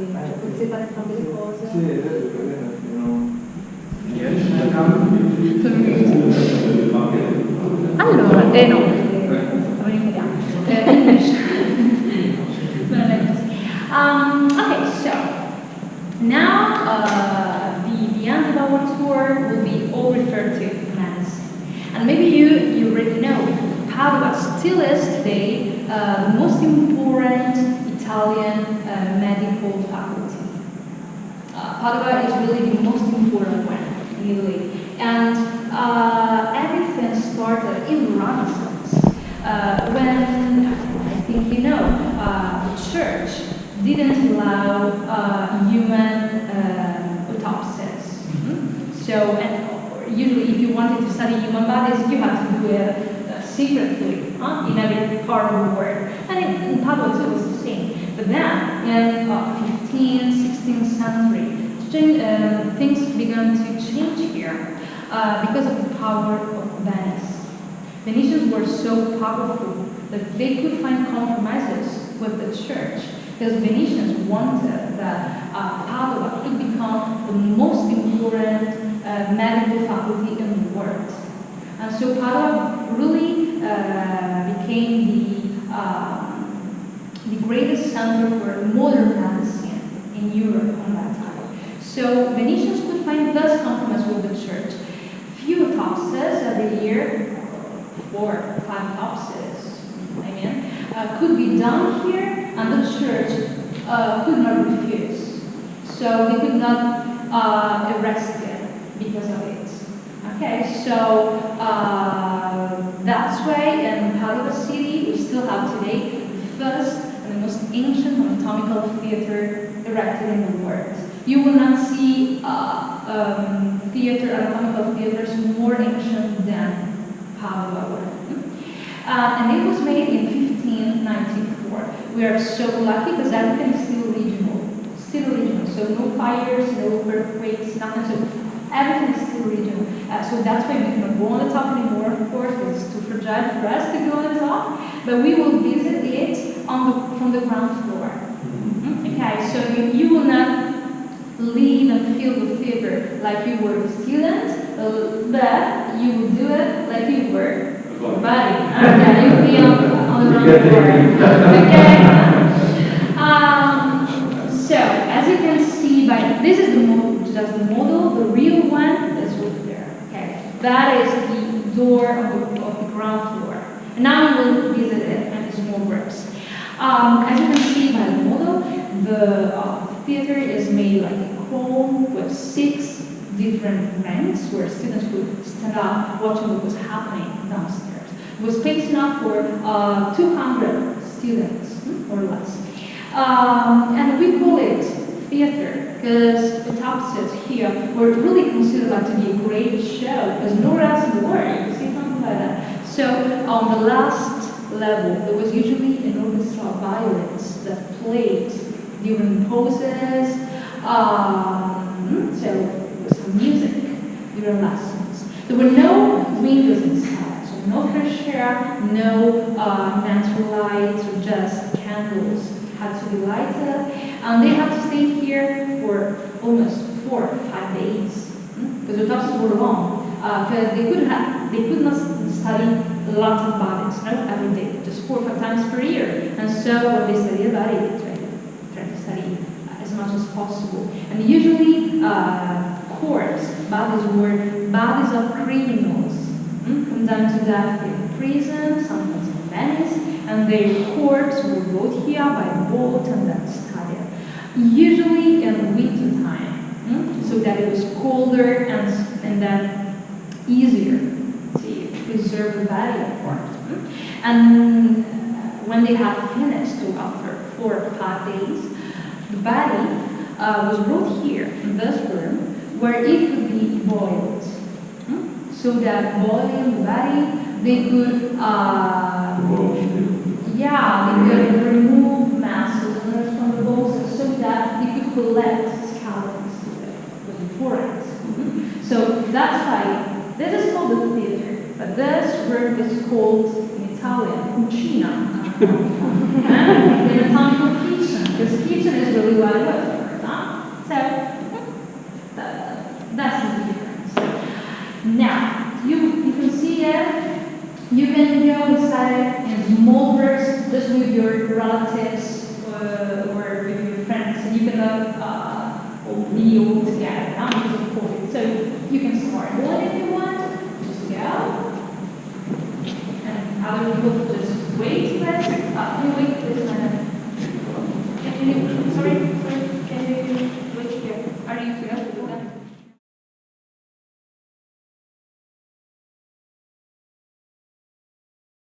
Eh, eh, allora, eh no, um, okay, so now uh, the, the of our tour will be all referred to as, and maybe you you already know Padua still is today uh, the most important Italian uh, medical faculty. Uh, Padua is really the most important one in Italy. And uh, everything started in Renaissance uh, when, I think you know, uh, the church didn't allow uh, human uh, autopsies. Mhm. So, and usually if you wanted to study human bodies, you had to do it secretly huh, in every part of the world. And in, in Padua too was the same. But then, in uh, 15th, 16th century, uh, things began to change here uh, because of the power of Venice. Venetians were so powerful that they could find compromises with the church because Venetians wanted that uh, Padua could become the most important uh, medical faculty in the world. And so Padua really uh, became the, the greatest center for modern medicine in Europe on that time. So Venetians could find this compromise with the church. Few autopsies every year, four, five autopsies, I mean, uh, could be done here, and the church uh, could not refuse. So they could not uh, arrest them because of it. Okay, so uh, that's why in Padua City we still have today the first the ancient anatomical theater erected in the world. You will not see uh, um, theater, anatomical theaters more ancient than Padua. Uh, and it was made in 1594. We are so lucky because everything is still regional. Still regional. So no fires, no earthquakes, nothing. So everything is still regional. Uh, so that's why we cannot go on the top anymore, of course, it's too fragile for us to go on the top. But we will visit it on the, from the ground floor. Mhm. Okay, so you, you will not leave and feel the fever like you were a student, uh, but you will do it like you were Buddy, okay, you'll be on, on the ground floor. Okay? Um, so, as you can see by, this is the model, just the model, the real one is over there, okay? That is the door of the, of the ground floor. And now we will visit it and its more bricks. Um, as you can see by the model, the uh, theater is made like a chrome with six different ranks where students would stand up watching what was happening downstairs. It was space enough for uh, 200 students, hmm, or less. Um, and we call it theater because the top tapestries here were really considered like to be a great show because nowhere else in the world you see something like that. So on the last level, there was usually an orchestra of violins that played during poses. Um, so there was some music during lessons. There were no windows inside, so no fresh air, no uh, natural lights, or just candles had to be lighted. And they had to stay here for almost four or five days because the classes were long. Because they could have, they could not study lots of bodies, no, four or five times per year. And so they study a body, they try to, study as much as possible. And usually, uh, courts, bodies were bodies of criminals mm, condemned to death in prison, sometimes in Venice, and their corpse were brought here by boat and then studied. Usually in winter time, mm, so that it was colder and, and then easier to preserve the body, of course. Mm. And when they had finished, so after four or five days, the body uh, was brought here in this room where it could be boiled. Hmm? So that boiling the body, they could, uh, yeah, they could remove masses and from the bones so that they could collect skeletons with important. Mhm. So that's why this is called the this room is called in Italian cucina. and the anatomical kitchen, because kitchen is really it was, huh? So that, that's the difference. Now, you, you can see it. You can go inside in small groups just with your relatives uh, or with your friends, and you can have uh, a meal together. So you can start one if you want. Just go. And other people just really